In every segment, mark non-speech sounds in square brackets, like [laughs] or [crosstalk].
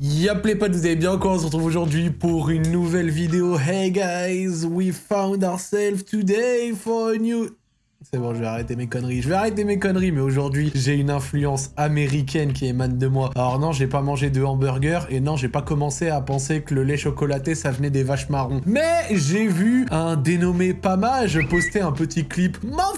Y'a les potes, vous allez bien quoi On se retrouve aujourd'hui pour une nouvelle vidéo? Hey guys, we found ourselves today for a new... C'est bon, je vais arrêter mes conneries. Je vais arrêter mes conneries, mais aujourd'hui, j'ai une influence américaine qui émane de moi. Alors non, j'ai pas mangé de hamburger, et non, j'ai pas commencé à penser que le lait chocolaté, ça venait des vaches marrons. Mais j'ai vu un dénommé Pamage poster un petit clip, ma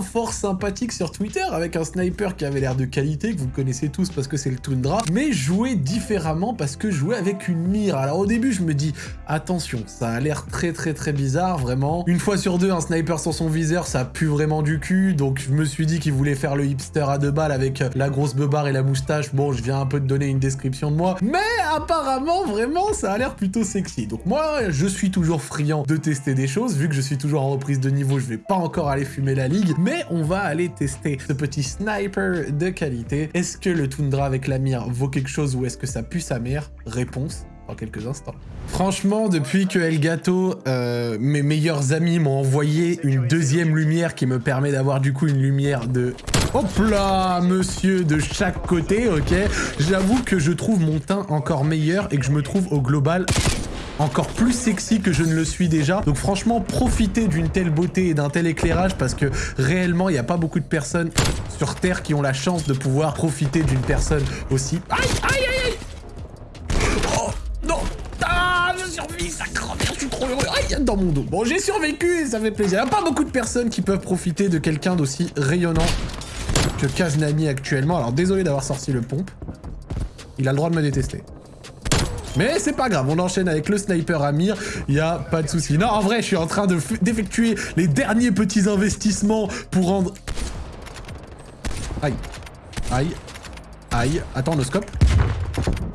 fort sympathique sur Twitter, avec un sniper qui avait l'air de qualité, que vous connaissez tous parce que c'est le Tundra, mais jouer différemment parce que jouer avec une mire. Alors au début, je me dis, attention, ça a l'air très très très bizarre, vraiment. Une fois sur deux, un sniper sur son viseur, ça pue vraiment du cul, donc je me suis dit qu'il voulait faire le hipster à deux balles avec la grosse beubare et la moustache. Bon, je viens un peu de donner une description de moi, mais apparemment, vraiment, ça a l'air plutôt sexy. Donc moi, je suis toujours friand de tester des choses, vu que je suis toujours en reprise de niveau, je vais pas encore aller fumer la mais on va aller tester ce petit sniper de qualité. Est-ce que le Tundra avec la mire vaut quelque chose ou est-ce que ça pue sa mère? Réponse dans quelques instants. Franchement, depuis que Elgato, euh, mes meilleurs amis m'ont envoyé une deuxième lumière qui me permet d'avoir du coup une lumière de... Hop là, monsieur, de chaque côté, ok? J'avoue que je trouve mon teint encore meilleur et que je me trouve au global encore plus sexy que je ne le suis déjà. Donc franchement, profitez d'une telle beauté et d'un tel éclairage parce que réellement, il n'y a pas beaucoup de personnes sur Terre qui ont la chance de pouvoir profiter d'une personne aussi... Aïe, aïe, aïe dans mon dos. Bon, j'ai survécu et ça fait plaisir. Il n'y a pas beaucoup de personnes qui peuvent profiter de quelqu'un d'aussi rayonnant que Kaznami actuellement. Alors, désolé d'avoir sorti le pompe. Il a le droit de me détester. Mais c'est pas grave, on enchaîne avec le sniper Amir, il a pas de souci. Non, en vrai, je suis en train d'effectuer les derniers petits investissements pour rendre... Aïe. Aïe. Aïe. Attends, le scope.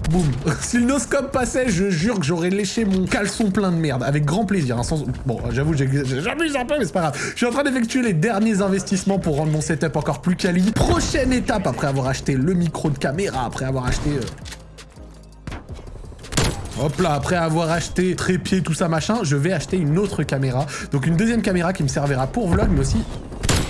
Boum. [laughs] si le noscope passait, je jure que j'aurais léché mon caleçon plein de merde. Avec grand plaisir. Hein, bon, j'avoue, j'abuse un peu, mais c'est pas grave. Je suis en train d'effectuer les derniers investissements pour rendre mon setup encore plus quali. Prochaine étape, après avoir acheté le micro de caméra, après avoir acheté... Euh, Hop là, après avoir acheté trépied, tout ça machin, je vais acheter une autre caméra. Donc une deuxième caméra qui me servira pour vlog, mais aussi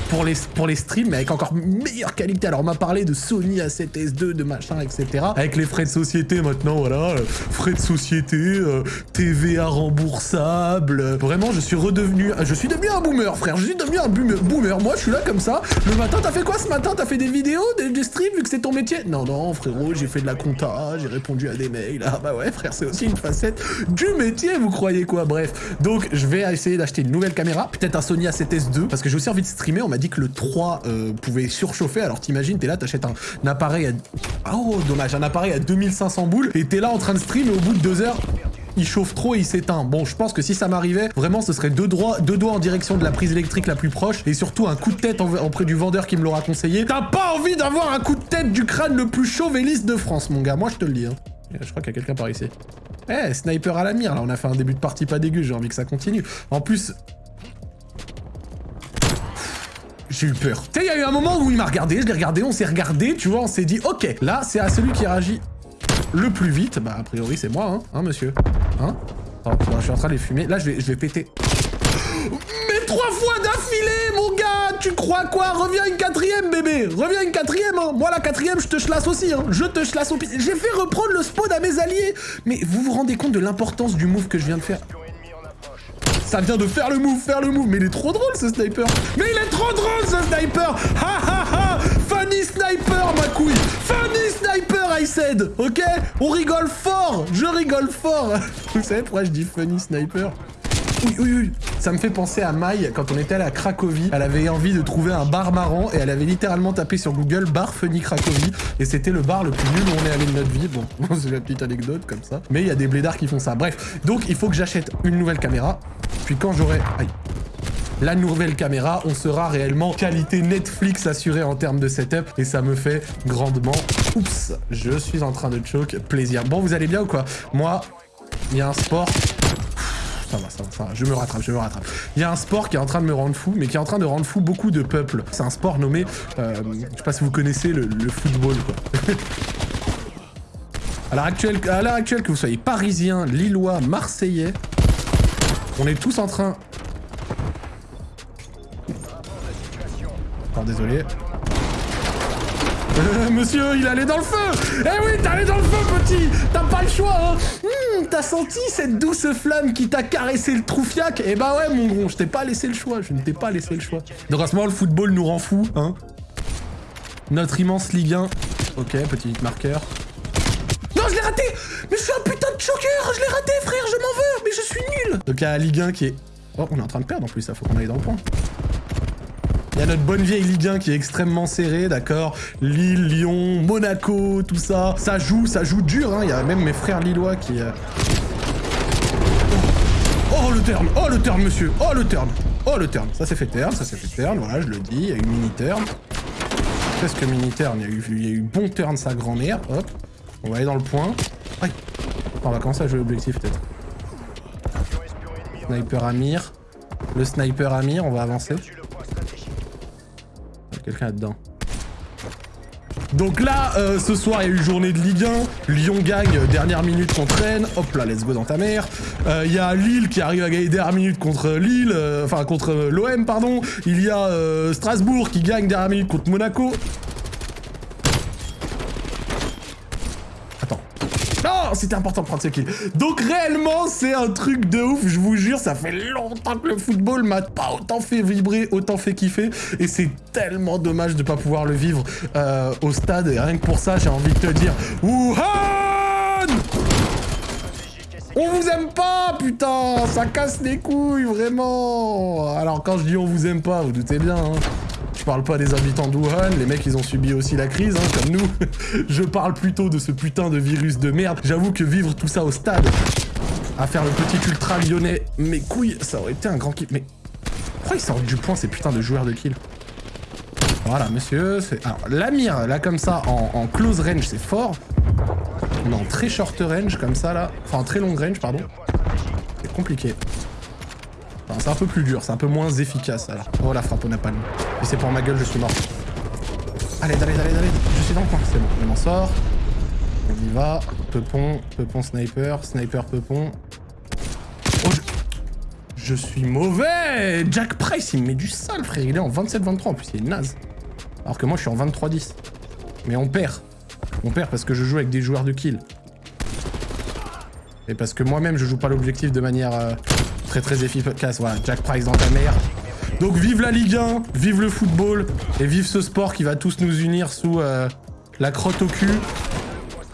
pour les, pour les streams, mais avec encore meilleure qualité. Alors, on m'a parlé de Sony A7S2, de machin, etc. Avec les frais de société maintenant, voilà. Euh, frais de société, euh, TVA remboursable. Vraiment, je suis redevenu... Je suis devenu un boomer, frère. Je suis devenu un boomer. Moi, je suis là comme ça. Le matin, t'as fait quoi ce matin? T'as fait des vidéos, des, streams, vu que c'est ton métier? Non, non, frérot, j'ai fait de la compta, j'ai répondu à des mails. Ah bah ouais, frère, c'est aussi une facette du métier, vous croyez quoi? Bref, donc je vais essayer d'acheter une nouvelle caméra, peut-être un Sony A7S2, parce que j'ai aussi envie de streamer. Dit que le 3 euh, pouvait surchauffer. Alors t'imagines, t'es là, t'achètes un, appareil à... Oh, dommage, un appareil à 2500 boules, et t'es là en train de stream, et au bout de deux heures, il chauffe trop et il s'éteint. Bon, je pense que si ça m'arrivait, vraiment, ce serait deux, doigts, deux doigts en direction de la prise électrique la plus proche et surtout un coup de tête auprès du vendeur qui me l'aura conseillé. T'as pas envie d'avoir un coup de tête du crâne le plus chauve et lisse de France, mon gars. Moi, je te le dis. Hein. Je crois qu'il y a quelqu'un par ici. Eh, sniper à la mire. Là, on a fait un début de partie pas dégueu. J'ai envie que ça continue. En plus, j'ai eu peur. Tu sais, il y a eu un moment où il m'a regardé, je l'ai regardé, on s'est regardé, tu vois, on s'est dit, ok, là, c'est à celui qui réagit le plus vite. Bah, a priori, c'est moi, hein, hein, monsieur Hein Attends, je suis en train de les fumer. Là, je vais, je vais péter. Mais trois fois d'affilée, mon gars Tu crois quoi? Reviens une quatrième, bébé Reviens une quatrième, hein Moi, la quatrième, je te chlasse aussi, hein Je te chlasse au. J'ai fait reprendre le spawn à mes alliés Mais vous vous rendez compte de l'importance du move que je viens de faire? Ça vient de faire le move, faire le move. Mais il est trop drôle ce sniper. Mais il est trop drôle ce sniper. Ha ha ha. Funny sniper ma couille. Funny sniper I said. Ok? On rigole fort. Je rigole fort. [laughs] Vous savez pourquoi je dis funny sniper? Oui, oui, oui. Ça me fait penser à Maï, quand on était allé à Cracovie. Elle avait envie de trouver un bar marrant et elle avait littéralement tapé sur Google bar funny Cracovie. Et c'était le bar le plus nul où on est allé de notre vie. Bon, [laughs] c'est la petite anecdote comme ça. Mais il y a des blédards qui font ça. Bref, donc il faut que j'achète une nouvelle caméra. Puis quand j'aurai... la nouvelle caméra, on sera réellement qualité Netflix assurée en termes de setup et ça me fait grandement... Oups, je suis en train de choke, plaisir. Bon, vous allez bien ou quoi? Moi, il y a un sport ça va, ça va, ça. Je me rattrape, je me rattrape. Il y a un sport qui est en train de me rendre fou, mais qui est en train de rendre fou beaucoup de peuples. C'est un sport nommé, euh, je sais pas si vous connaissez, le, football, quoi. [laughs] à l'heure actuelle, que vous soyez parisien, lillois, marseillais, on est tous en train... Oh, désolé. Euh, monsieur, il allait dans le feu Eh oui, allé dans le feu, petit T'as pas le choix, hein hmm, T'as senti cette douce flamme qui t'a caressé le troufiac? Eh bah ouais, mon gros, je t'ai pas laissé le choix, je ne t'ai pas laissé le choix. Donc à ce moment, le football nous rend fou, hein Notre immense Ligue 1. Ok, petit marqueur. Donc il y a la Ligue 1 qui est... Oh, on est en train de perdre en plus, ça faut qu'on aille dans le point. Il y a notre bonne vieille Ligue 1 qui est extrêmement serrée, d'accord Lille, Lyon, Monaco, tout ça. Ça joue, ça joue dur, hein. Il y a même mes frères lillois qui... Euh... Oh, le turn Oh, le turn, monsieur Oh, le turn Oh, le turn Ça s'est fait turn, ça s'est fait turn, voilà, je le dis. Il y a eu mini turn. Qu'est-ce que mini turn Il il y a eu bon turn, sa grand-mère. Hop. On va aller dans le point. Aïe. On va commencer à jouer l'objectif, peut-être. Sniper Amir. Le sniper Amir, on va avancer quelqu'un là-dedans. Donc là, euh, ce soir, il y a eu journée de Ligue 1. Lyon gagne euh, dernière minute contre Rennes. Hop là, let's go dans ta mère. Euh, il y a Lille qui arrive à gagner dernière minute contre Lille. enfin, contre l'OM, pardon. Il y a Strasbourg qui gagne dernière minute contre Monaco. C'était important de prendre ce kill. Donc réellement, c'est un truc de ouf, je vous jure, ça fait longtemps que le football m'a pas autant fait vibrer, autant fait kiffer, et c'est tellement dommage de pas pouvoir le vivre euh, au stade, et rien que pour ça, j'ai envie de te dire, Wuhan on vous aime pas, putain Ça casse les couilles, vraiment Alors, quand je dis on vous aime pas, vous doutez bien, hein. Je parle pas des habitants d'Uhan, les mecs ils ont subi aussi la crise, hein, comme nous. [laughs] Je parle plutôt de ce putain de virus de merde. J'avoue que vivre tout ça au stade, à faire le petit ultra lyonnais, mes couilles, ça aurait été un grand kiff. Mais pourquoi ils sortent du point ces putains de joueurs de kill? Voilà, monsieur, c'est... Alors, la mire, là comme ça, en, en close range, c'est fort. Est en très short range, comme ça, là. Enfin, en très long range, pardon. C'est compliqué c'est un peu plus dur, c'est un peu moins efficace alors. Oh la frappe au napalm. Et c'est pour ma gueule, je suis mort. Allez, allez, allez, allez, je suis dans le coin, c'est bon, on m'en sort. On y va. Peupon, peupon sniper, sniper peupon. Oh, je... je suis mauvais Jack Price, il me met du sale, frère. Il est en 27-23, en plus, il est naze. Alors que moi, je suis en 23-10. Mais on perd. On perd parce que je joue avec des joueurs de kill. Et parce que moi-même, je joue pas l'objectif de manière... Euh, Très très efficace, voilà, Jack Price dans ta mère. Donc vive la Ligue 1, vive le football, et vive ce sport qui va tous nous unir sous euh, la crotte au cul.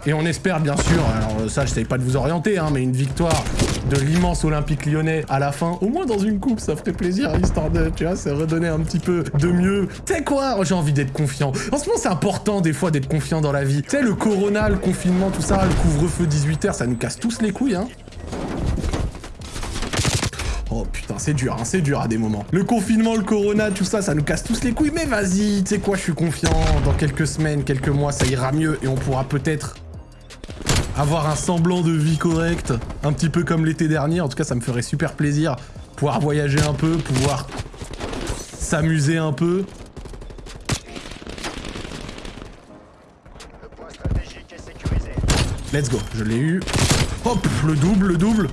Et on espère bien sûr, alors ça je savais pas de vous orienter, hein, mais une victoire de l'immense Olympique lyonnais à la fin, au moins dans une coupe, ça ferait plaisir, histoire de, tu vois, c'est redonner un petit peu de mieux. Tu sais quoi J'ai envie d'être confiant. En ce moment, c'est important des fois d'être confiant dans la vie. Tu sais, le corona, le confinement, tout ça, le couvre-feu 18h, ça nous casse tous les couilles, hein. Oh c'est dur, hein, c'est dur à des moments. Le confinement, le corona, tout ça, ça nous casse tous les couilles. Mais vas-y, tu sais quoi, je suis confiant. Dans quelques semaines, quelques mois, ça ira mieux et on pourra peut-être avoir un semblant de vie correcte. Un petit peu comme l'été dernier. En tout cas, ça me ferait super plaisir. Pouvoir voyager un peu, pouvoir s'amuser un peu. Let's go, je l'ai eu. Hop, le double, le double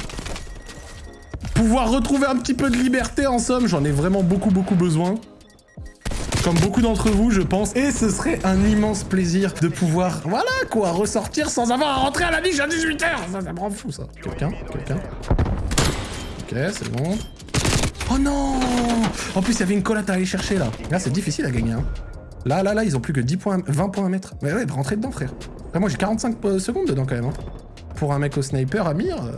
pouvoir retrouver un petit peu de liberté en somme, j'en ai vraiment beaucoup beaucoup besoin. Comme beaucoup d'entre vous, je pense. Et ce serait un immense plaisir de pouvoir, voilà quoi, ressortir sans avoir à rentrer à la niche à 18h Ça, me rend fou, ça. Quelqu'un Quelqu'un Ok, c'est bon. Oh non En plus, il y avait une collate à aller chercher, là. Là, c'est difficile à gagner, hein. Là, là, là, ils ont plus que 10 points, 20 points à mettre. Mais ouais, rentrer dedans, frère. moi, j'ai 45 euh, secondes dedans, quand même. Hein. Pour un mec au sniper, Amir... Euh...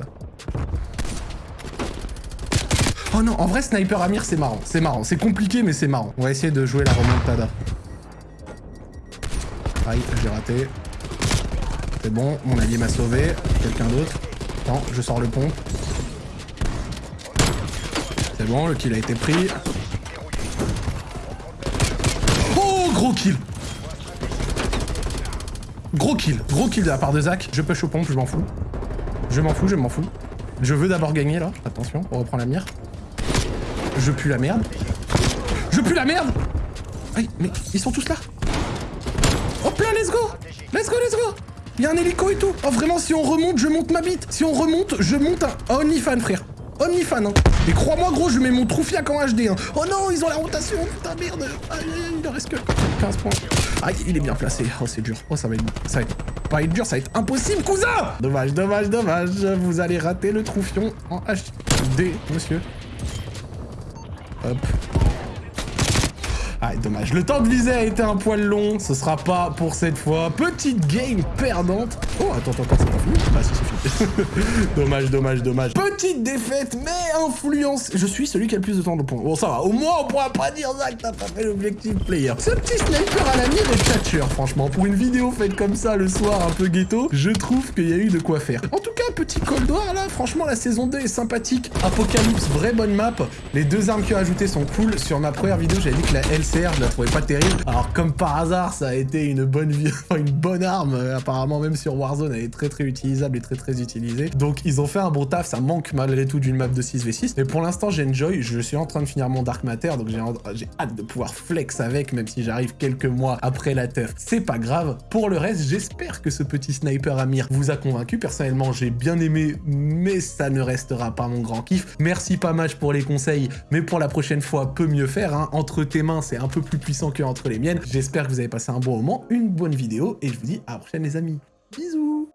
Oh non, en vrai, Sniper Amir, c'est marrant. C'est marrant. C'est compliqué, mais c'est marrant. On va essayer de jouer la remontada. Aïe, j'ai raté. C'est bon, mon allié m'a sauvé. Quelqu'un d'autre. Attends, je sors le pont. C'est bon, le kill a été pris. Oh, gros kill Gros kill, gros kill de la part de Zach. Je push au pompe, je m'en fous. Je m'en fous, je m'en fous. Je veux d'abord gagner là. Attention, on reprend la mire. Je pue la merde. Je pue la merde. Aïe, mais ils sont tous là. Hop là, let's go. Let's go, let's go. Il y a un hélico et tout. Oh, vraiment, si on remonte, je monte ma bite. Si on remonte, je monte un OnlyFan, frère. OnlyFan, hein. Et crois-moi, gros, je mets mon troufiac en HD, hein. Oh non, ils ont la rotation Putain, merde. Aïe, il ne reste que 15 points. Aïe, il est bien placé. Oh, c'est dur. Oh, ça va être... Ça va être... Pas être dur, ça va être impossible, cousin. Dommage, dommage, dommage. Vous allez rater le troufion en HD, monsieur. Hop. Ah, dommage. Le temps de viser a été un poil long. Ce sera pas pour cette fois. Petite game perdante. Oh, attends, attends, attends, c'est pas fini Ah, si, c'est [laughs] dommage, dommage, dommage. Petite défaite, mais influence. Je suis celui qui a le plus de temps de points. Bon, ça va. Au moins, on pourra pas dire ça que t'as pas fait l'objectif player. Ce petit sniper à la mire est catcher, franchement. Pour une vidéo faite comme ça le soir, un peu ghetto, je trouve qu'il y a eu de quoi faire. En tout cas, petit Cold War, là, franchement, la saison 2 est sympathique. Apocalypse, vraie bonne map. Les deux armes qui ont ajoutées sont cool. Sur ma première vidéo, j'avais dit que la LC je la trouvais pas terrible. Alors comme par hasard, ça a été une bonne vie, [laughs] une bonne arme. Apparemment même sur Warzone, elle est très très utilisable et très très utilisée. Donc ils ont fait un bon taf, ça manque malgré tout d'une map de 6v6. Mais pour l'instant, j'enjoy. Je suis en train de finir mon Dark Matter, donc j'ai hâte de pouvoir flex avec, même si j'arrive quelques mois après la teuf. C'est pas grave. Pour le reste, j'espère que ce petit sniper Amir vous a convaincu. Personnellement, j'ai bien aimé, mais ça ne restera pas mon grand kiff. Merci pas mal pour les conseils, mais pour la prochaine fois, peut mieux faire. Hein. Entre tes mains, c'est un peu plus puissant que entre les miennes. J'espère que vous avez passé un bon moment, une bonne vidéo, et je vous dis à la prochaine les amis. Bisous